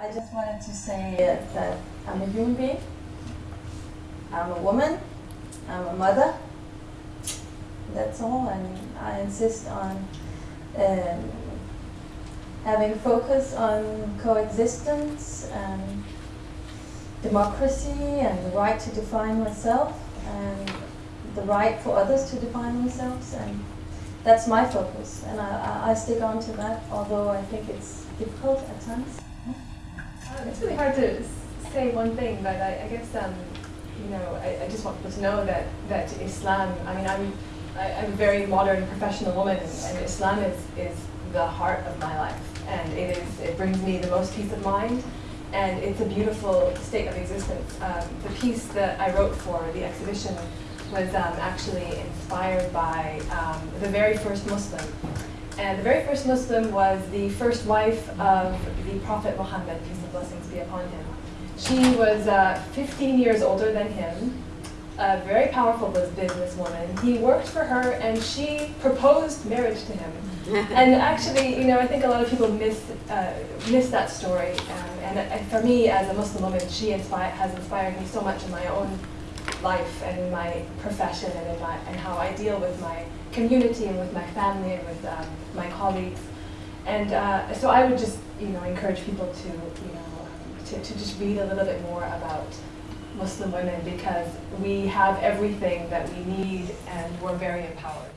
I just wanted to say that I'm a human being, I'm a woman, I'm a mother. That's all, and I insist on um, having focus on coexistence and democracy and the right to define myself and the right for others to define themselves and that's my focus and I, I, I stick on to that although I think it's difficult at times. Um, it's really hard to say one thing, but I, I guess um, you know I, I, just want people to know that that Islam. I mean, I'm I, am i am a very modern professional woman, and Islam is is the heart of my life, and it is it brings me the most peace of mind, and it's a beautiful state of existence. Um, the piece that I wrote for the exhibition was um, actually inspired by um, the very first Muslim and the very first Muslim was the first wife of the Prophet Muhammad, peace and blessings be upon him. She was uh, 15 years older than him, a very powerful businesswoman. He worked for her and she proposed marriage to him. and actually, you know, I think a lot of people miss, uh, miss that story. Um, and, and for me, as a Muslim woman, she inspire, has inspired me so much in my own life and in my profession and in my, and how I deal with my community and with my family and with um, my colleagues. And uh, so I would just, you know, encourage people to, you know, to, to just read a little bit more about Muslim women because we have everything that we need and we're very empowered.